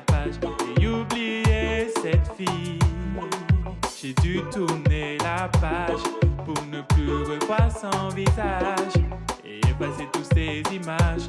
page et oublié cette fille. J'ai dû tourner la page pour ne plus revoir son visage et effacer toutes ces images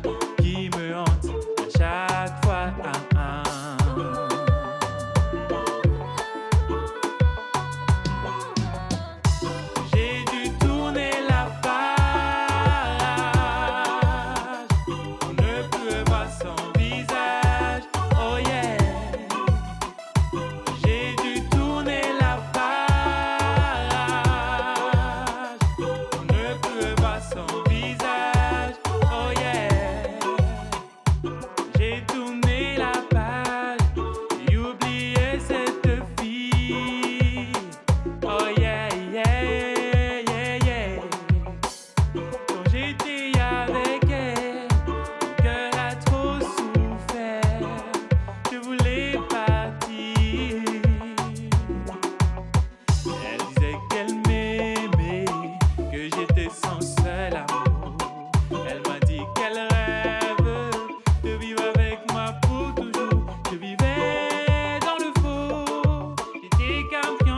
I'm.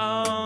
Um,